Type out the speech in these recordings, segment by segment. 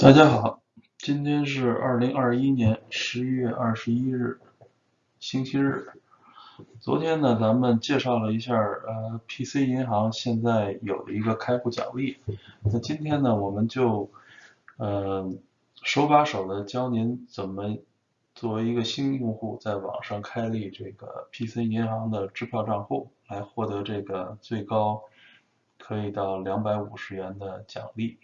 大家好，今天是二零二一年十一月二十一日，星期日。昨天呢，咱们介绍了一下呃 PC 银行现在有一个开户奖励。那今天呢，我们就呃手把手的教您怎么作为一个新用户在网上开立这个 PC 银行的支票账户，来获得这个最高可以到两百五十元的奖励。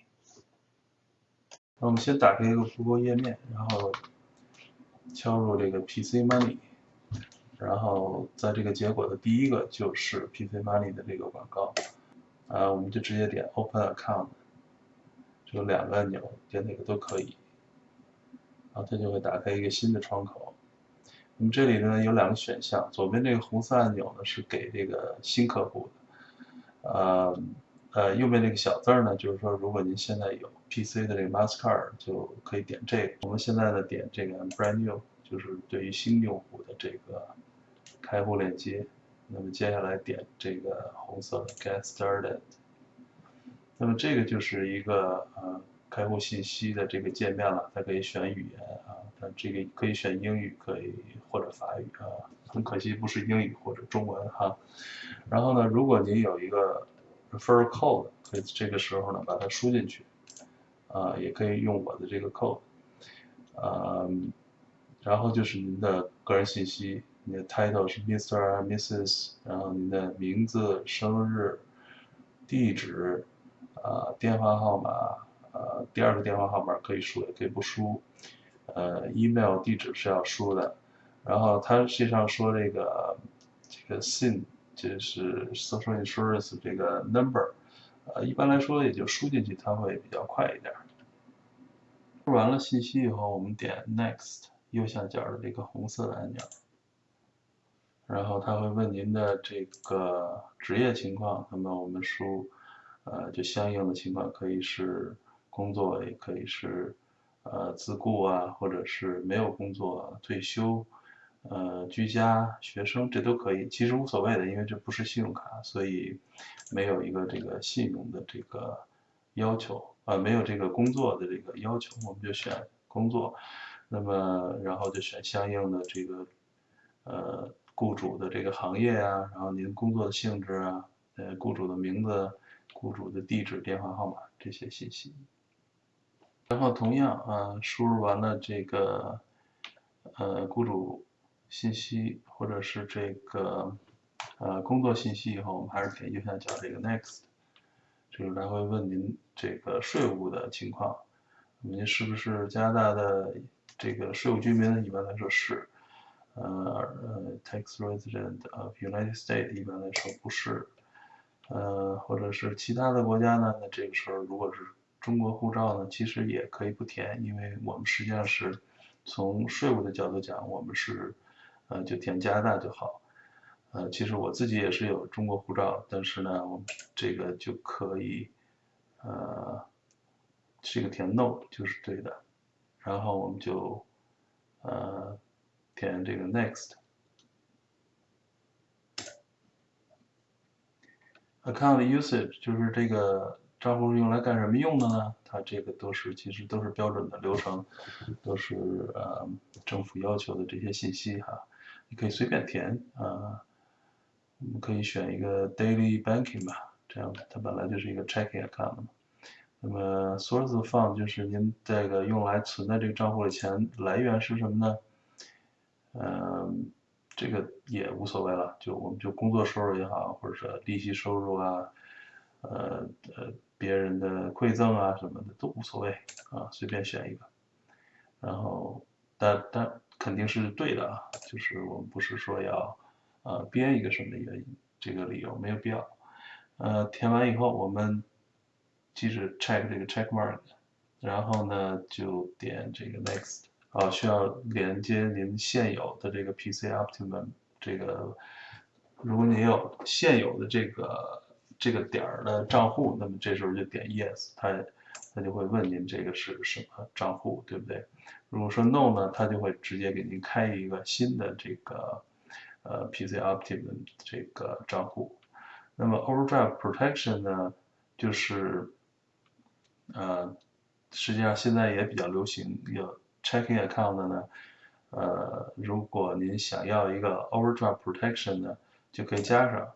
那我们先打开一个谷歌页面，然后敲入这个 PC Money，然后在这个结果的第一个就是 PC Money 的这个广告，啊，我们就直接点 Open Account，有两个按钮，点哪个都可以，然后它就会打开一个新的窗口。那么这里呢有两个选项，左边这个红色按钮呢是给这个新客户的，呃。呃，右边这个小字儿呢，就是说，如果您现在有 PC 的这个 Mastercard，就可以点这个。我们现在呢，点这个 Brand New，就是对于新用户的这个开户链接。那么接下来点这个红色的 Get Started。那么这个就是一个呃开户信息的这个界面了，它可以选语言啊，它这个可以选英语，可以或者法语啊。很可惜不是英语或者中文哈。然后呢，如果您有一个 refer code 可以这个时候呢把它输进去，啊，也可以用我的这个 code，啊，然后就是您的个人信息，你的 title 是 Mr. Mrs，然后您的名字、生日、地址，啊，电话号码，呃，第二个电话号码可以输也可以不输，呃，email 地址是要输的，然后它实际上说这个这个 SIN。就是 social insurance 这个 number，呃，一般来说也就输进去，它会比较快一点。输完了信息以后，我们点 next 右下角的这个红色的按钮，然后它会问您的这个职业情况，那么我们输，呃，就相应的情况可以是工作，也可以是呃自雇啊，或者是没有工作、退休。呃，居家、学生这都可以，其实无所谓的，因为这不是信用卡，所以没有一个这个信用的这个要求啊，没有这个工作的这个要求，我们就选工作，那么然后就选相应的这个呃雇主的这个行业啊，然后您工作的性质啊，呃雇主的名字、雇主的地址、电话号码这些信息，然后同样啊，输入完了这个呃雇主。信息或者是这个呃工作信息以后，我们还是点右下角这个 Next，就是来回问您这个税务的情况，您是不是加拿大的这个税务居民？一般来说是，呃呃 Tax Resident of United States 一般来说不是，呃或者是其他的国家呢？那这个时候如果是中国护照呢，其实也可以不填，因为我们实际上是从税务的角度讲，我们是。呃，就填加拿大就好。呃，其实我自己也是有中国护照，但是呢，我们这个就可以，呃，这个填 no 就是对的。然后我们就，呃，填这个 next。Account usage 就是这个账户是用来干什么用的呢？它这个都是其实都是标准的流程，都是呃政府要求的这些信息哈。你可以随便填啊，我们可以选一个 daily banking 吧，这样的它本来就是一个 checking account 嘛。那么 source fund 就是您这个用来存在这个账户的钱来源是什么呢？嗯，这个也无所谓了，就我们就工作收入也好，或者是利息收入啊，呃呃别人的馈赠啊什么的都无所谓啊，随便选一个。然后但但。肯定是对的啊，就是我们不是说要，呃，编一个什么原因，这个理由没有必要。呃，填完以后，我们记着 check 这个 check mark，然后呢就点这个 next，啊，需要连接您现有的这个 PC Optimum 这个，如果您有现有的这个这个点儿的账户，那么这时候就点 yes，它。他就会问您这个是什么账户，对不对？如果说 no 呢，他就会直接给您开一个新的这个呃 PC Optim 这个账户。那么 Overdraft Protection 呢，就是呃实际上现在也比较流行有 checking account 的呢，呃，如果您想要一个 overdraft protection 呢，就可以加上。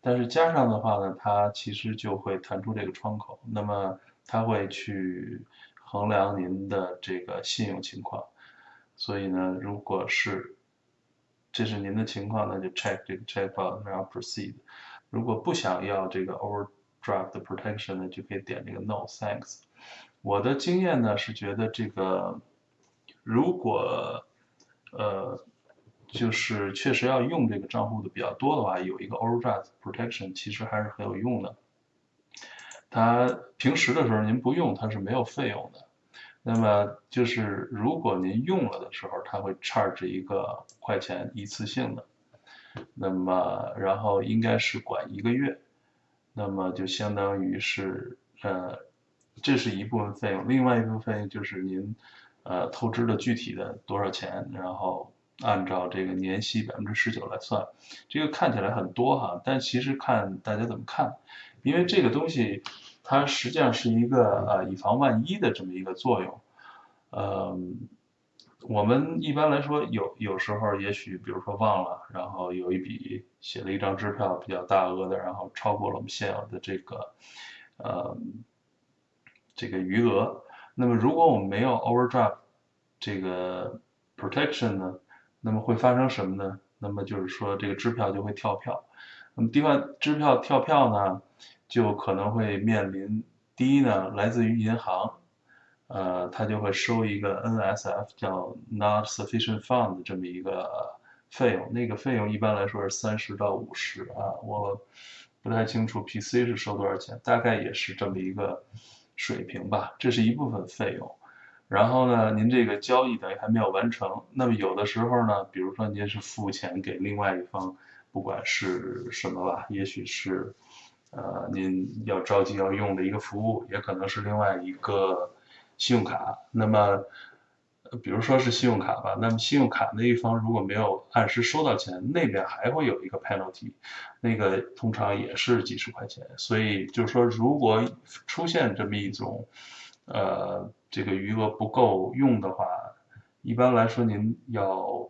但是加上的话呢，它其实就会弹出这个窗口，那么它会去衡量您的这个信用情况。所以呢，如果是这是您的情况，那就 check 这个 check box，然后 proceed。如果不想要这个 overdraft protection 呢，就可以点这个 no thanks。我的经验呢是觉得这个，如果呃就是确实要用这个账户的比较多的话，有一个 overdraft protection 其实还是很有用的。它平时的时候您不用，它是没有费用的。那么就是如果您用了的时候，它会 charge 一个块钱一次性的。那么然后应该是管一个月，那么就相当于是呃。这是一部分费用，另外一部分费用就是您，呃，透支的具体的多少钱，然后按照这个年息百分之十九来算，这个看起来很多哈，但其实看大家怎么看，因为这个东西它实际上是一个呃以防万一的这么一个作用，呃，我们一般来说有有时候也许比如说忘了，然后有一笔写了一张支票比较大额的，然后超过了我们现有的这个，呃。这个余额，那么如果我们没有 overdraft 这个 protection 呢，那么会发生什么呢？那么就是说这个支票就会跳票，那么第二支票跳票呢，就可能会面临第一呢，来自于银行，呃，它就会收一个 NSF 叫 Not Sufficient Fund 这么一个费用，那个费用一般来说是三十到五十啊，我不太清楚 PC 是收多少钱，大概也是这么一个。水平吧，这是一部分费用。然后呢，您这个交易等于还没有完成。那么有的时候呢，比如说您是付钱给另外一方，不管是什么吧，也许是，呃，您要着急要用的一个服务，也可能是另外一个信用卡。那么。比如说是信用卡吧，那么信用卡那一方如果没有按时收到钱，那边还会有一个 penalty，那个通常也是几十块钱。所以就是说，如果出现这么一种，呃，这个余额不够用的话，一般来说您要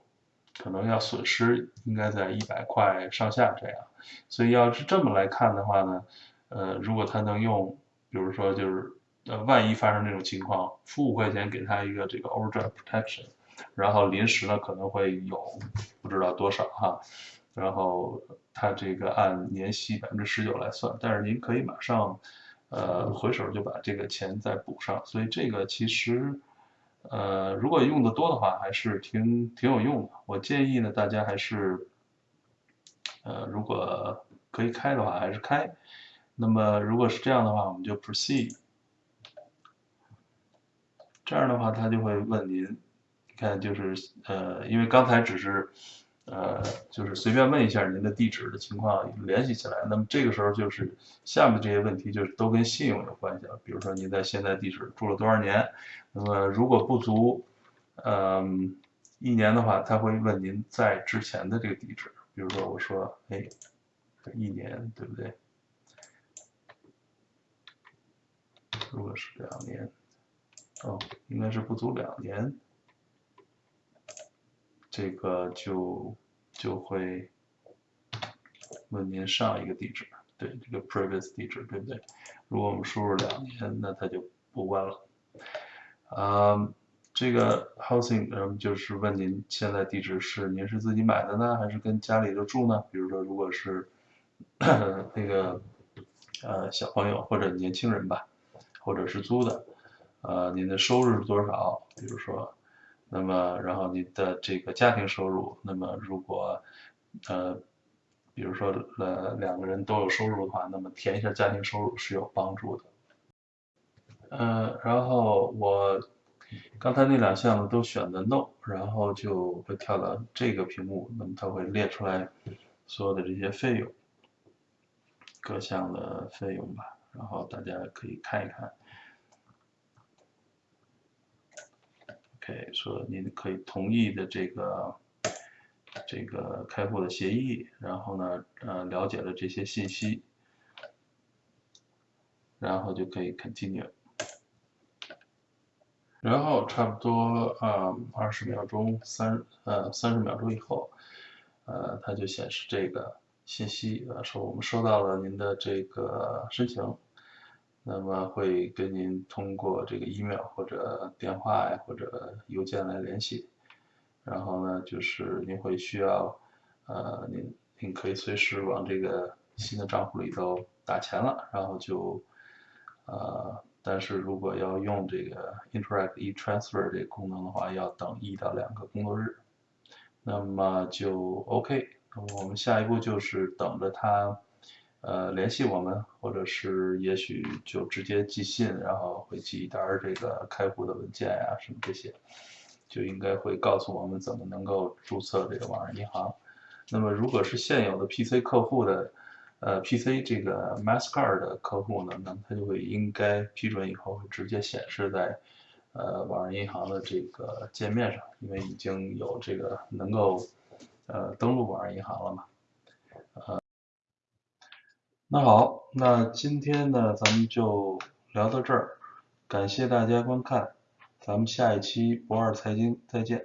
可能要损失应该在一百块上下这样。所以要是这么来看的话呢，呃，如果他能用，比如说就是。呃，万一发生这种情况，付五块钱给他一个这个 overdraft protection，然后临时呢可能会有不知道多少哈，然后他这个按年息百分之十九来算，但是您可以马上呃回手就把这个钱再补上，所以这个其实呃如果用的多的话还是挺挺有用的。我建议呢大家还是呃如果可以开的话还是开，那么如果是这样的话我们就 proceed。这样的话，他就会问您，你看就是呃，因为刚才只是呃，就是随便问一下您的地址的情况联系起来，那么这个时候就是下面这些问题就是都跟信用有关系了。比如说您在现在地址住了多少年，那么如果不足嗯一年的话，他会问您在之前的这个地址。比如说我说哎，一年对不对？如果是两年。哦，应该是不足两年，这个就就会问您上一个地址，对这个 previous 地址，对不对？如果我们输入两年，那它就不问了。啊，这个 housing，嗯，就是问您现在地址是您是自己买的呢，还是跟家里头住呢？比如说，如果是 那个呃小朋友或者年轻人吧，或者是租的。呃，您的收入是多少？比如说，那么然后你的这个家庭收入，那么如果呃，比如说呃两个人都有收入的话，那么填一下家庭收入是有帮助的。呃，然后我刚才那两项都选的 no，然后就会跳到这个屏幕，那么它会列出来所有的这些费用，各项的费用吧，然后大家可以看一看。说您可以同意的这个这个开户的协议，然后呢，呃，了解了这些信息，然后就可以 continue。然后差不多啊二十秒钟三呃三十秒钟以后，呃它就显示这个信息呃说我们收到了您的这个申请，那么会跟您通过这个 email 或者电话呀或者邮件来联系，然后呢就是您会需要呃您您可以随时往这个新的账户里头打钱了，然后就呃。但是如果要用这个 Interact e-transfer 这个功能的话，要等一到两个工作日，那么就 OK。那么我们下一步就是等着它呃联系我们，或者是也许就直接寄信，然后会寄一单这个开户的文件呀什么这些，就应该会告诉我们怎么能够注册这个网上银行。那么如果是现有的 PC 客户的。呃，PC 这个 Mastercard 的客户呢，那么他就会应该批准以后会直接显示在呃网上银行的这个界面上，因为已经有这个能够呃登录网上银行了嘛。呃，那好，那今天呢咱们就聊到这儿，感谢大家观看，咱们下一期不二财经再见。